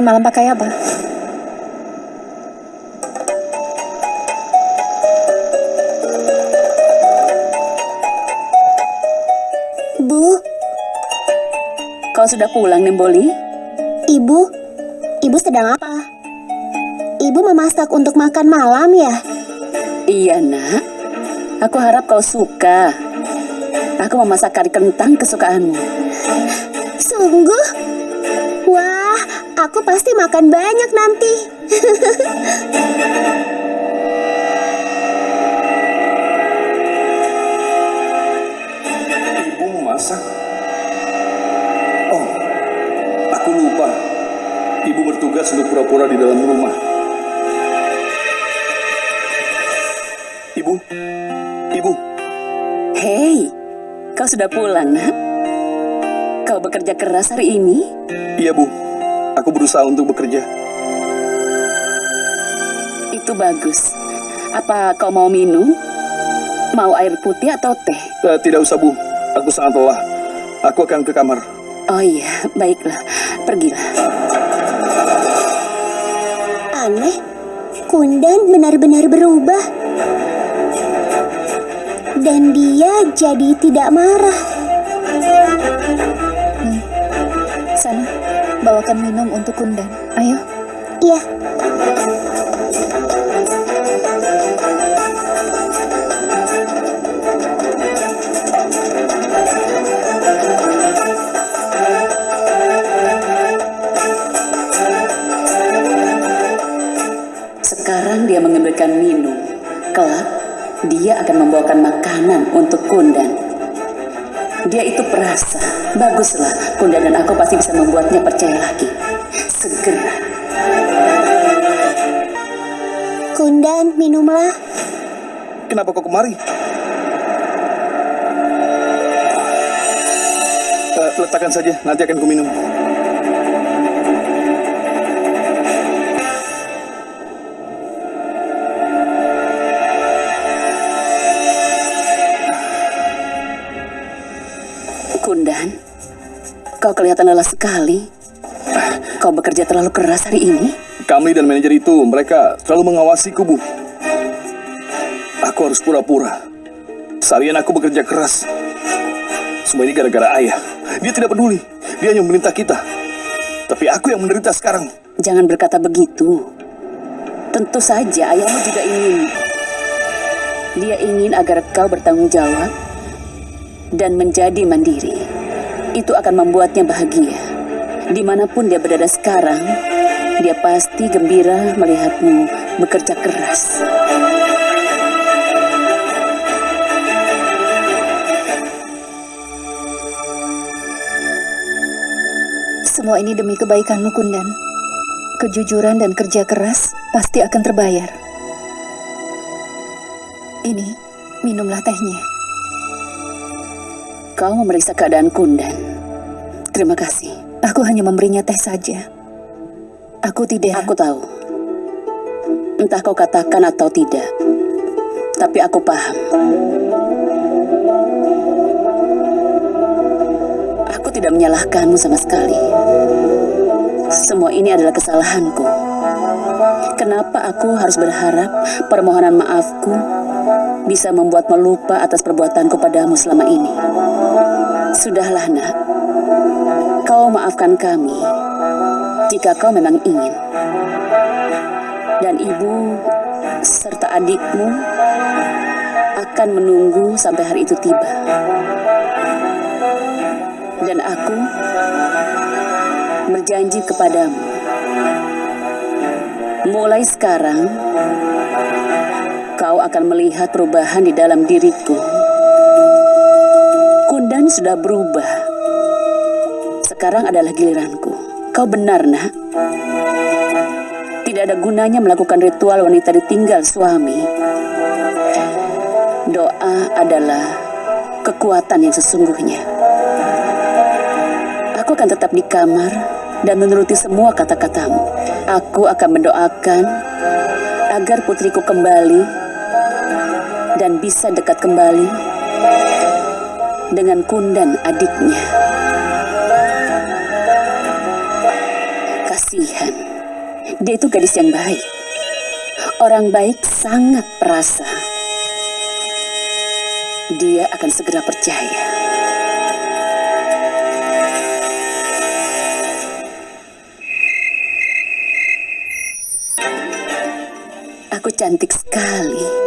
Makan malam pakai apa? Bu, Kau sudah pulang, Nemboli? ibu, ibu sedang apa? Ibu memasak untuk makan malam ya? Iya, nak. Aku harap kau suka. Aku memasak kari kentang kesukaanmu. Sungguh? Aku pasti makan banyak nanti. Ibu memasak? Oh, aku lupa. Ibu bertugas untuk pura-pura di dalam rumah. Ibu, ibu, Hei, kau sudah pulang, nak? Kau bekerja keras hari ini? iya bu. Aku berusaha untuk bekerja. Itu bagus. Apa kau mau minum? Mau air putih atau teh? Eh, tidak usah bu, aku sangat lelah. Aku akan ke kamar. Oh iya, baiklah. Pergilah. Aneh, Kundan benar-benar berubah. Dan dia jadi tidak marah. Bawakan minum untuk Kundan. Ayo. Iya, Sekarang dia mengambilkan minum. Kelak, dia akan membawakan makanan untuk Kundan. Perasa. Baguslah, Kundan dan aku pasti bisa membuatnya percaya lagi. Segera. Kundan minumlah. Kenapa kau kemari? Eh, letakkan saja, nanti akan kuminum. Kundan, kau kelihatan lelah sekali. Kau bekerja terlalu keras hari ini. Kamli dan manajer itu, mereka selalu mengawasiku, Bu. Aku harus pura-pura. Seharian aku bekerja keras. Semua ini gara-gara ayah. Dia tidak peduli. Dia hanya memerintah kita. Tapi aku yang menderita sekarang. Jangan berkata begitu. Tentu saja ayahmu juga ingin. Dia ingin agar kau bertanggung jawab dan menjadi mandiri. Itu akan membuatnya bahagia. Di mana pun dia berada sekarang, dia pasti gembira melihatmu bekerja keras. Semua ini demi kebaikanmu, Kundan. Kejujuran dan kerja keras pasti akan terbayar. Ini, minumlah tehnya. Kau memeriksa keadaan Kundan. Terima kasih. Aku hanya memberinya teh saja. Aku tidak... Aku tahu. Entah kau katakan atau tidak. Tapi aku paham. Aku tidak menyalahkanmu sama sekali. Semua ini adalah kesalahanku. Kenapa aku harus berharap permohonan maafku bisa membuatmu lupa atas perbuatanku padamu selama ini? Sudahlah, nak. Kau maafkan kami jika kau memang ingin. Dan ibu serta adikmu akan menunggu sampai hari itu tiba. Dan aku berjanji kepadamu, mulai sekarang kau akan melihat perubahan di dalam diriku. Kundan sudah berubah. Sekarang adalah giliranku. Kau benar, nak. Tidak ada gunanya melakukan ritual wanita ditinggal suami. Doa adalah kekuatan yang sesungguhnya. Aku akan tetap di kamar dan menuruti semua kata-katamu. Aku akan mendoakan agar putriku kembali dan bisa dekat kembali dengan Kundan adiknya. kasihan. Dia itu gadis yang baik. Orang baik sangat perasa. Dia akan segera percaya. Aku cantik sekali.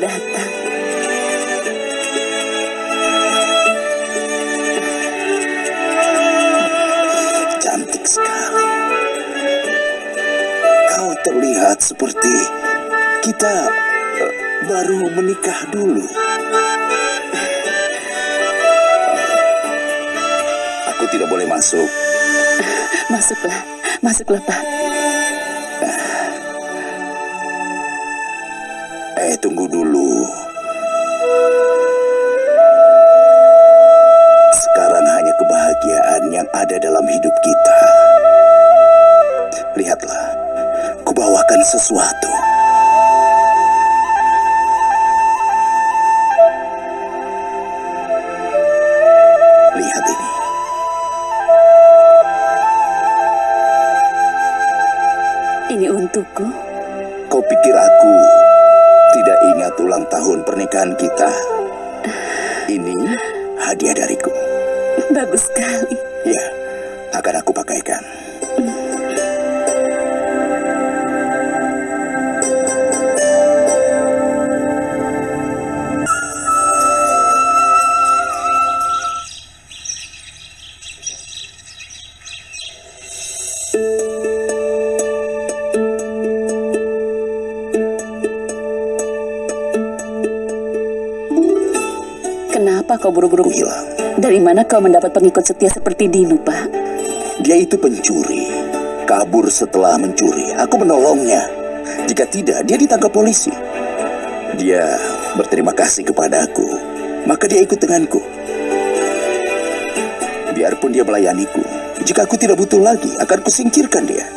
Datang. Cantik sekali. Kau terlihat seperti kita eh, baru menikah dulu. Aku tidak boleh masuk. Masuklah, masuklah Pak. Eh, tunggu dulu. Sekarang hanya kebahagiaan yang ada dalam hidup kita. Lihatlah, kubawakan sesuatu. Lihat ini. Ini untukku. Kau pikir aku tidak ingat ulang tahun pernikahan kita? Ini hadiah dariku. Bagus sekali. Ya, akan aku pakaikan. Buru-buru hilang. Dari mana kau mendapat pengikut setia seperti Dinu, Pak? Dia itu pencuri. Kabur setelah mencuri. Aku menolongnya. Jika tidak, dia ditangkap polisi. Dia berterima kasih kepadaku. Maka dia ikut denganku. Biarpun dia melayaniku. Jika aku tidak butuh lagi, akan kusingkirkan dia.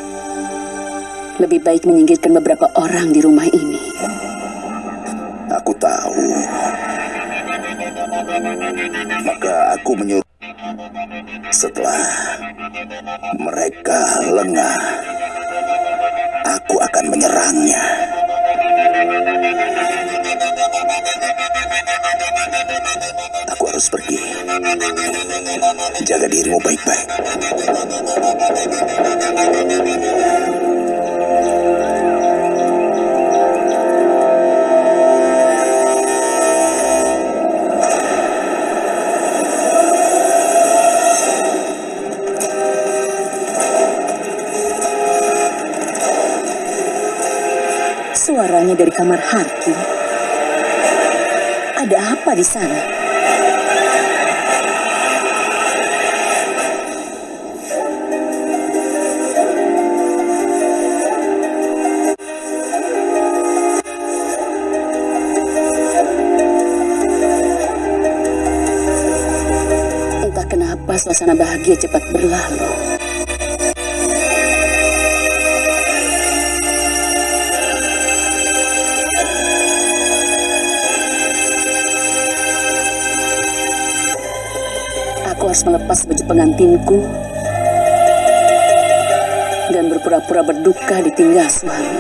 Lebih baik menyingkirkan beberapa orang di rumah ini. Aku tahu. Maka aku menyuruh setelah mereka lengah, aku akan menyerangnya. Aku harus pergi. Jaga dirimu baik-baik. Suaranya dari kamar Harki. Ada apa di sana? Entah kenapa suasana bahagia cepat berlalu. Harus melepas baju pengantinku dan berpura-pura berduka ditinggal suami.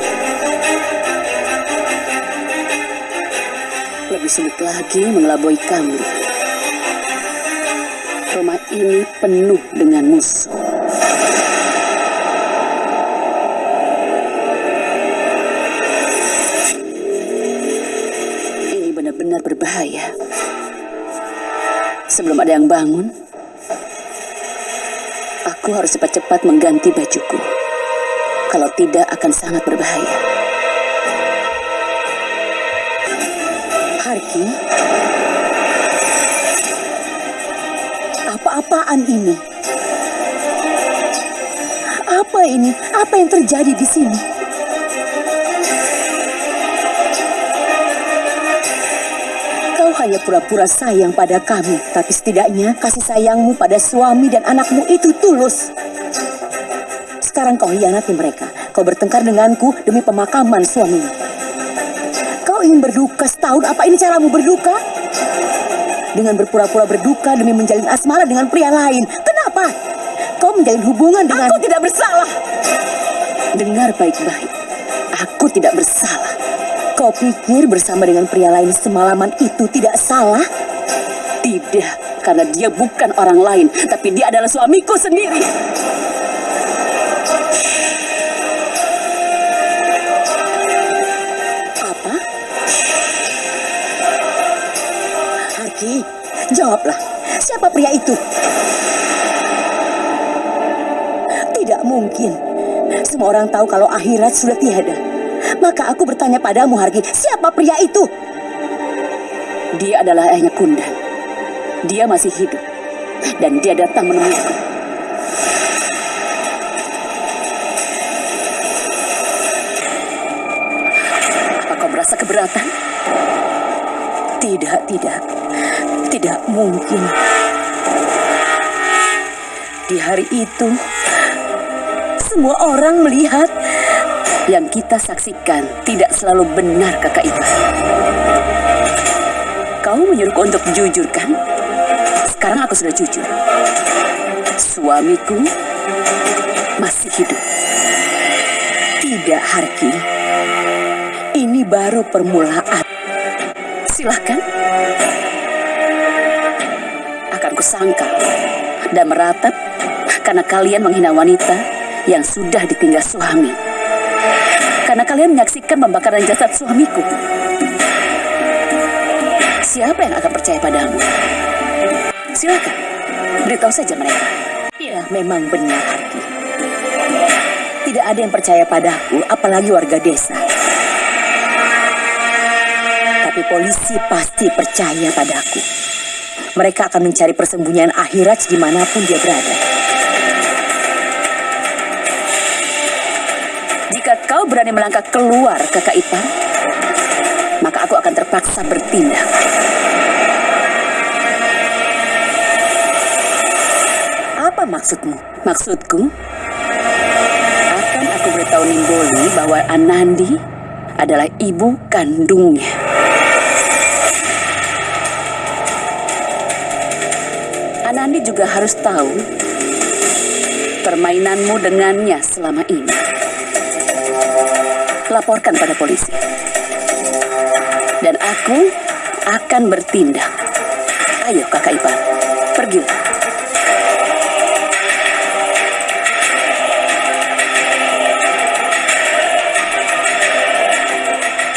Lebih sulit lagi mengelabui kami. Rumah ini penuh dengan musuh. Ini benar-benar berbahaya. Sebelum ada yang bangun, Aku harus cepat-cepat mengganti bajuku. Kalau tidak akan sangat berbahaya. Harki, apa-apaan ini? Apa ini? Apa yang terjadi di sini? Hanya pura-pura sayang pada kami, tapi setidaknya kasih sayangmu pada suami dan anakmu itu tulus. Sekarang kau hianati mereka. Kau bertengkar denganku demi pemakaman suamimu. Kau ingin berduka setahun, apa ini caramu berduka? Dengan berpura-pura berduka demi menjalin asmara dengan pria lain. Kenapa? Kau menjalin hubungan dengan... Aku tidak bersalah. Dengar baik-baik. Aku tidak bersalah. Kau pikir bersama dengan pria lain semalaman itu tidak salah? Tidak, karena dia bukan orang lain, tapi dia adalah suamiku sendiri. Apa? Harki, jawablah. Siapa pria itu? Tidak mungkin. Semua orang tahu kalau akhirat sudah tiada. Maka aku bertanya padamu, Harki, siapa pria itu? Dia adalah ayahnya Kundan. Dia masih hidup. Dan dia datang menemuiku. Apa kau merasa keberatan? Tidak, tidak. Tidak mungkin. Di hari itu, semua orang melihat yang kita saksikan tidak selalu benar kakak itu. Kau menyuruhku untuk jujur kan? Sekarang aku sudah jujur. Suamiku masih hidup. Tidak, Harki. Ini baru permulaan. Silahkan. Akan kusangka dan meratap karena kalian menghina wanita yang sudah ditinggal suami. Karena kalian menyaksikan pembakaran jasad suamiku. Siapa yang akan percaya padamu? Silakan, beritahu saja mereka. Ya, memang benar, Harki. Tidak ada yang percaya padaku, apalagi warga desa. Tapi polisi pasti percaya padaku. Mereka akan mencari persembunyian akhirat di mana pun dia berada. Kau berani melangkah keluar kakak ipar, maka aku akan terpaksa bertindak. Apa maksudmu? Maksudku, akan aku beritahu Nimboli bahwa Anandi adalah ibu kandungnya. Anandi juga harus tahu permainanmu dengannya selama ini. Laporkan pada polisi. Dan aku akan bertindak. Ayo kakak ipar, pergilah.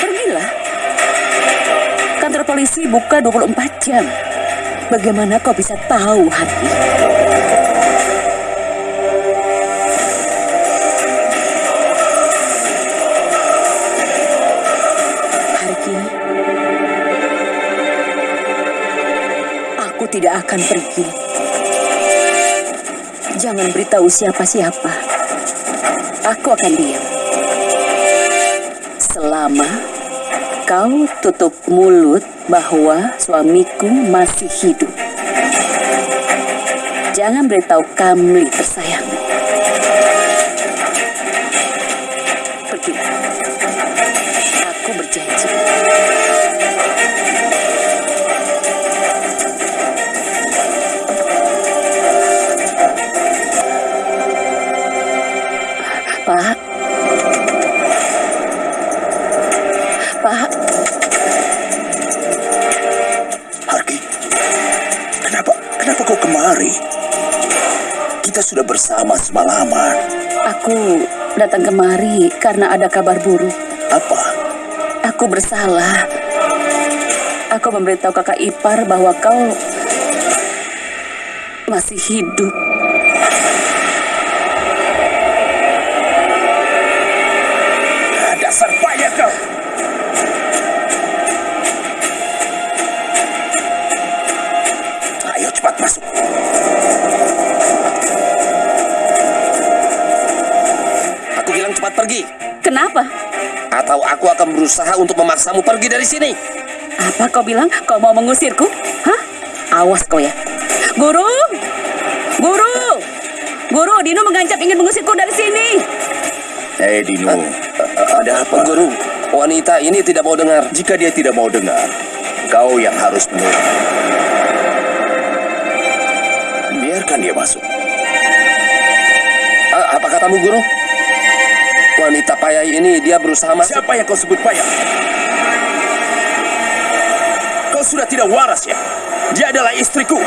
Pergilah. Kantor polisi buka 24 jam. Bagaimana kau bisa tahu, Hati? Tidak akan pergi. Jangan beritahu siapa-siapa. Aku akan diam. Selama kau tutup mulut bahwa suamiku masih hidup. Jangan beritahu Kamli tersayang. Pak. Pak. Harki, kenapa, kenapa kau kemari? Kita sudah bersama semalaman. Aku datang kemari karena ada kabar buruk. Apa? Aku bersalah. Aku memberitahu kakak ipar bahwa kau masih hidup. Berusaha untuk memaksamu pergi dari sini. Apa kau bilang? Kau mau mengusirku? Hah? Awas kau ya. Guru! Guru! Guru, Dino mengancam ingin mengusirku dari sini. Hei Dino, ada apa? Guru, wanita ini tidak mau dengar. Jika dia tidak mau dengar, kau yang harus menurut. Biarkan dia masuk. A- apa katamu, Guru? Wanita payah ini dia berusaha masuk. Siapa yang kau sebut payah? Kau sudah tidak waras ya? Dia adalah istriku.